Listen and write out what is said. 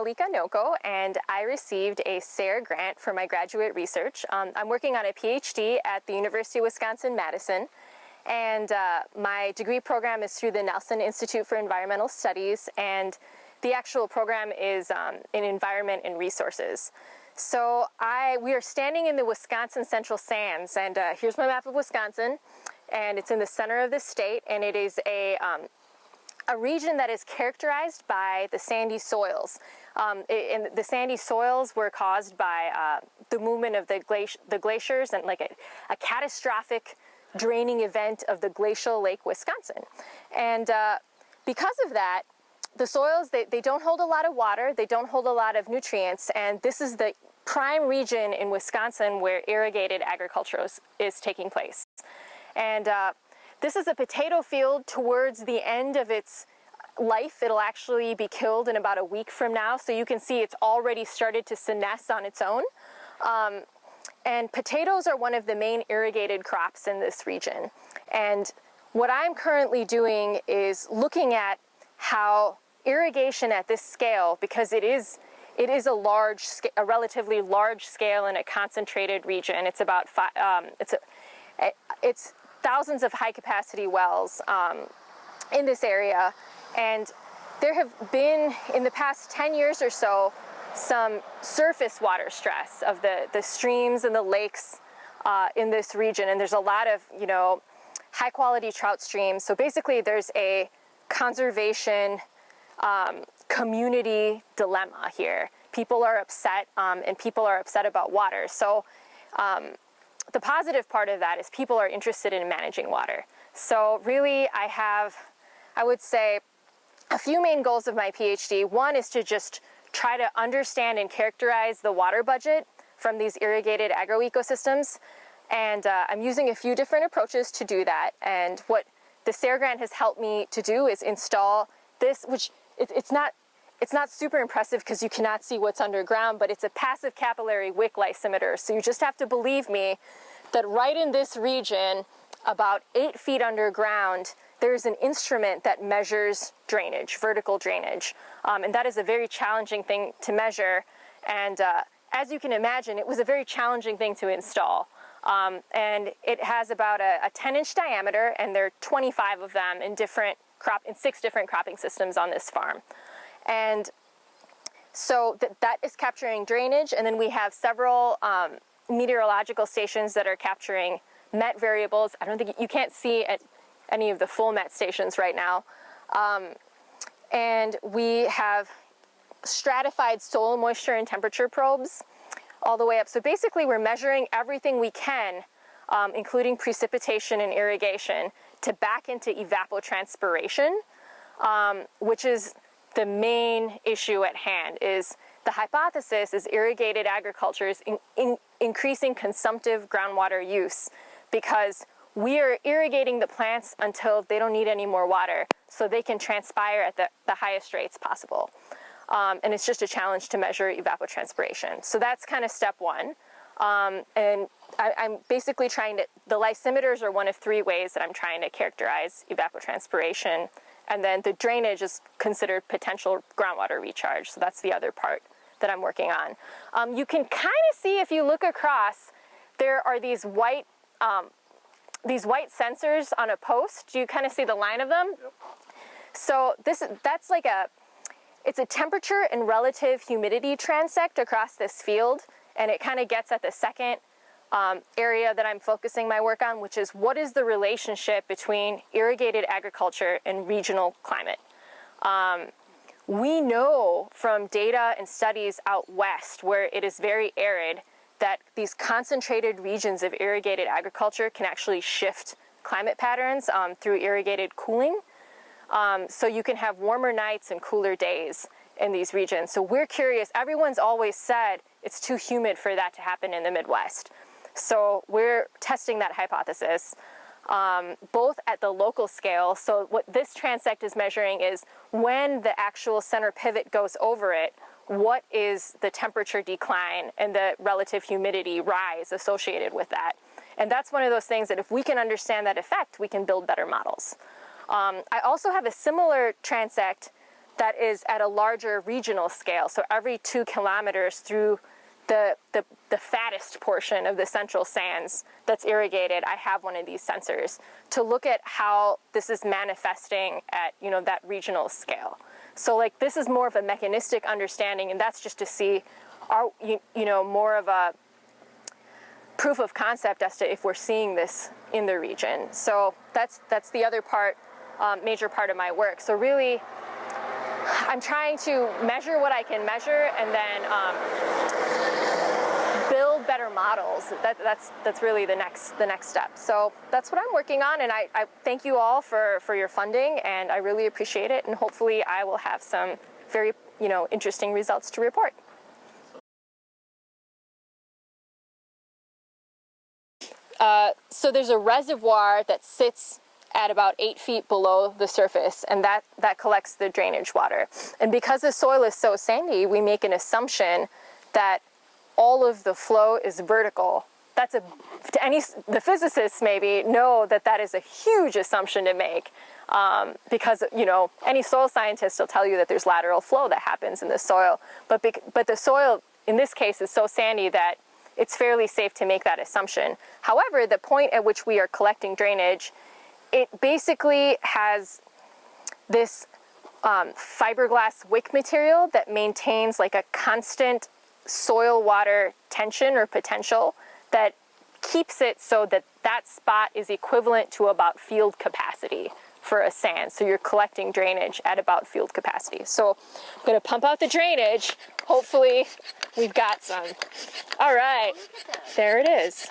Mallika Nocco, and I received a SARE grant for my graduate research. Um, I'm working on a PhD at the University of Wisconsin-Madison, and uh, my degree program is through the Nelson Institute for Environmental Studies, and the actual program is um, in environment and resources. So I, we are standing in the Wisconsin Central Sands, and uh, here's my map of Wisconsin, and it's in the center of the state, and it is a um, a region that is characterized by the sandy soils. Um, and the sandy soils were caused by uh, the movement of the, glaci the glaciers and like a, a, catastrophic draining event of the glacial Lake Wisconsin. And uh, because of that, the soils, they, they don't hold a lot of water, they don't hold a lot of nutrients, and this is the prime region in Wisconsin where irrigated agriculture is, is taking place. And uh, this is a potato field towards the end of its life. It'll actually be killed in about a week from now. So you can see it's already started to senesce on its own. Um, and potatoes are one of the main irrigated crops in this region. And what I'm currently doing is looking at how irrigation at this scale, because it is it is a large, a relatively large scale in a concentrated region. It's about five, um, it's a, it's thousands of high capacity wells um, in this area. And there have been, in the past 10 years or so, some surface water stress of the, the streams and the lakes uh, in this region. And there's a lot of, you know, high quality trout streams. So basically there's a conservation um, community dilemma here. People are upset um, and people are upset about water. So um, the positive part of that is people are interested in managing water. So really I have, I would say, a few main goals of my PhD. One is to just try to understand and characterize the water budget from these irrigated agroecosystems. And uh, I'm using a few different approaches to do that. And what the SARE grant has helped me to do is install this, which it, it's not it's not super impressive because you cannot see what's underground, but it's a passive capillary wick lysimeter. So you just have to believe me that right in this region, about eight feet underground, there's an instrument that measures drainage, vertical drainage. Um, and that is a very challenging thing to measure. And uh, as you can imagine, it was a very challenging thing to install. Um, and it has about a, a 10 inch diameter and there are 25 of them in different crop, in six different cropping systems on this farm. And so th that is capturing drainage, and then we have several um, meteorological stations that are capturing met variables. I don't think you can't see at any of the full met stations right now. Um, and we have stratified soil moisture and temperature probes all the way up. So basically we're measuring everything we can, um, including precipitation and irrigation, to back into evapotranspiration, um, which is the main issue at hand is the hypothesis is irrigated agriculture is in, in, increasing consumptive groundwater use because we are irrigating the plants until they don't need any more water so they can transpire at the, the highest rates possible. Um, and it's just a challenge to measure evapotranspiration. So that's kind of step one. Um, and I, am basically trying to, the lysimeters are one of three ways that I'm trying to characterize evapotranspiration and then the drainage is considered potential groundwater recharge. So that's the other part that I'm working on. Um, you can kind of see if you look across, there are these white, um, these white sensors on a post. Do you kind of see the line of them? Yep. So this that's like a, it's a temperature and relative humidity transect across this field, and it kind of gets at the second um, area that I'm focusing my work on, which is what is the relationship between irrigated agriculture and regional climate. Um, we know from data and studies out west where it is very arid that these concentrated regions of irrigated agriculture can actually shift climate patterns um, through irrigated cooling. Um, so you can have warmer nights and cooler days in these regions. So we're curious, everyone's always said it's too humid for that to happen in the Midwest. So we're testing that hypothesis um, both at the local scale. So what this transect is measuring is when the actual center pivot goes over it, what is the temperature decline and the relative humidity rise associated with that. And that's one of those things that if we can understand that effect, we can build better models. Um, I also have a similar transect that is at a larger regional scale. So every two kilometers through the, the, the, fattest portion of the central sands that's irrigated, I have one of these sensors to look at how this is manifesting at you know that regional scale. So like this is more of a mechanistic understanding, and that's just to see are you, you know more of a proof of concept as to if we're seeing this in the region. So that's that's the other part, um, major part of my work. So really, I'm trying to measure what I can measure, and then um, better models. That, that's that's really the next the next step. So that's what I'm working on, and I, I thank you all for for your funding, and I really appreciate it. And hopefully, I will have some very you know interesting results to report. Uh, so there's a reservoir that sits at about eight feet below the surface, and that, that collects the drainage water. And because the soil is so sandy, we make an assumption that all of the flow is vertical. That's a, to any, the physicists maybe know that that is a huge assumption to make um, because, you know, any soil scientist will tell you that there's lateral flow that happens in the soil. But, but the soil, in this case, is so sandy that it's fairly safe to make that assumption. However, the point at which we are collecting drainage, it basically has this um, fiberglass wick material that maintains like a constant soil water tension or potential that keeps it so that that spot is equivalent to about field capacity for a sand. So you're collecting drainage at about field capacity. So I'm gonna pump out the drainage. Hopefully we've got some. All right, there it is.